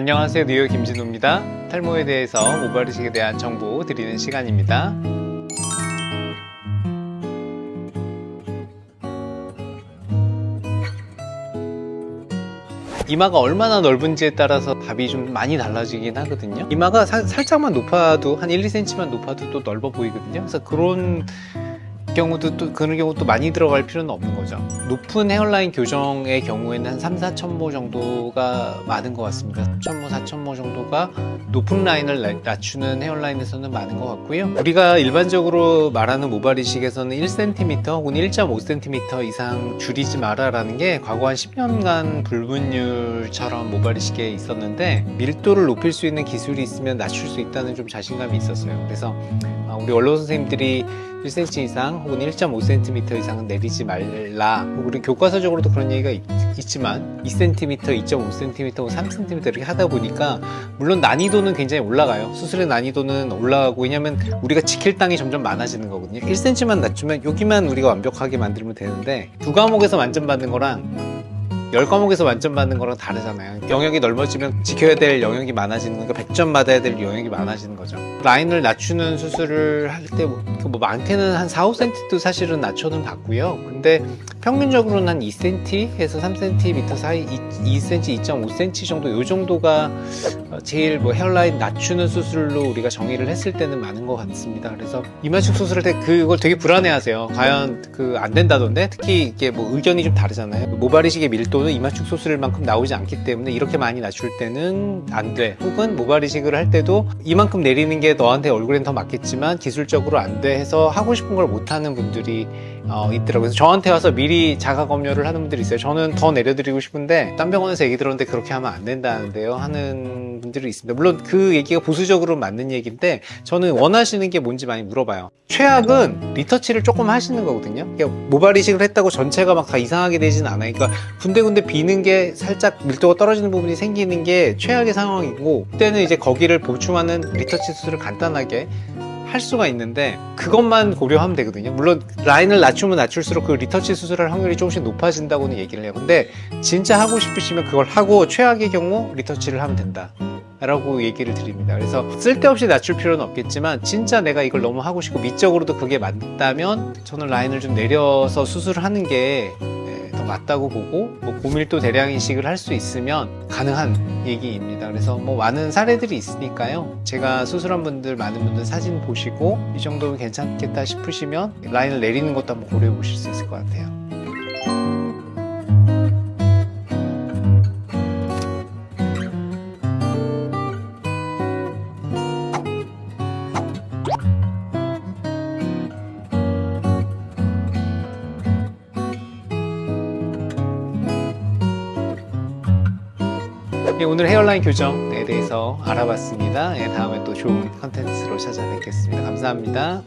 안녕하세요. 뉴욕 김진우입니다. 탈모에 대해서 모발이식에 대한 정보 드리는 시간입니다. 이마가 얼마나 넓은지에 따라서 답이 좀 많이 달라지긴 하거든요. 이마가 사- 살짝만 높아도 한 1, 2cm만 높아도 또 넓어 보이거든요. 그래서 그런 경우도 또 그런 경우도 많이 들어갈 필요는 없는 거죠. 높은 헤어라인 교정의 경우에는 한 3, 4천 모 정도가 많은 것 같습니다. 3천 모, 4천 모 정도가 높은 라인을 나- 낮추는 헤어라인에서는 많은 것 같고요. 우리가 일반적으로 말하는 모발 이식에서는 1cm 혹은 1.5cm 이상 줄이지 마라 라는 게 과거 한 10년간 불분율처럼 모발 이식에 있었는데 밀도를 높일 수 있는 기술이 있으면 낮출 수 있다는 좀 자신감이 있었어요. 그래서 아, 우리 원로 선생님들이 1cm 이상 혹은 1.5cm 이상은 내리지 말라. 우리 교과서적으로도 그런 얘기가 있, 지만 2cm, 2.5cm, 3cm 이렇게 하다 보니까 물론 난이도는 굉장히 올라가요. 수술의 난이도는 올라가고 왜냐면 우리가 지킬 땅이 점점 많아지는 거거든요. 1cm만 낮추면 여기만 우리가 완벽하게 만들면 되는데 두 과목에서 만점 받는 거랑 10과목에서 만점 받는 거랑 다르잖아요. 영역이 넓어지면 지켜야 될 영역이 많아지는 거니까 100점 받아야 될 영역이 많아지는 거죠. 라인을 낮추는 수술을 할 때 뭐 많게는 한 4, 5cm도 사실은 낮춰는 봤고요. 근데 평균적으로는 한 2cm에서 3cm 사이 2cm, 2.5cm 정도 요 정도가 어, 제일 뭐 헤어라인 낮추는 수술로 우리가 정의를 했을 때는 많은 것 같습니다. 그래서 이마축 수술할 때 그걸 되게 불안해하세요. 과연 그 안 된다던데? 특히 이게 뭐 의견이 좀 다르잖아요. 모발이식의 밀도는 이마축 수술만큼 나오지 않기 때문에 이렇게 많이 낮출 때는 안 돼. 혹은 모발이식을 할 때도 이만큼 내리는 게 너한테 얼굴엔 더 맞겠지만 기술적으로 안 돼 해서 하고 싶은 걸 못하는 분들이 어, 있더라고요. 그래서 저한테 와서 미리 자가 검열을 하는 분들이 있어요. 저는 더 내려드리고 싶은데 딴 병원에서 얘기 들었는데 그렇게 하면 안 된다는데요 하는 분들이 있습니다. 물론 그 얘기가 보수적으로 맞는 얘기인데 저는 원하시는 게 뭔지 많이 물어봐요. 최악은 리터치를 조금 하시는 거거든요. 그러니까 모발 이식을 했다고 전체가 막 다 이상하게 되진 않아요. 그러니까 군데군데 비는 게 살짝 밀도가 떨어지는 부분이 생기는 게 최악의 상황이고 그때는 이제 거기를 보충하는 리터치 수술을 간단하게 할 수가 있는데 그것만 고려하면 되거든요. 물론 라인을 낮추면 낮출수록 그 리터치 수술할 확률이 조금씩 높아진다고는 얘기를 해요. 근데 진짜 하고 싶으시면 그걸 하고 최악의 경우 리터치를 하면 된다 라고 얘기를 드립니다. 그래서 쓸데없이 낮출 필요는 없겠지만 진짜 내가 이걸 너무 하고 싶고 미적으로도 그게 맞다면 저는 라인을 좀 내려서 수술을 하는 게 맞다고 보고 뭐 고밀도 대량 이식을 할 수 있으면 가능한 얘기입니다. 그래서 뭐 많은 사례들이 있으니까요. 제가 수술한 분들 많은 분들 사진 보시고 이 정도면 괜찮겠다 싶으시면 라인을 내리는 것도 한번 고려해 보실 수 있을 것 같아요 예, 오늘 헤어라인 교정에 대해서 알아봤습니다. 예, 다음에 또 좋은 컨텐츠로 찾아뵙겠습니다. 감사합니다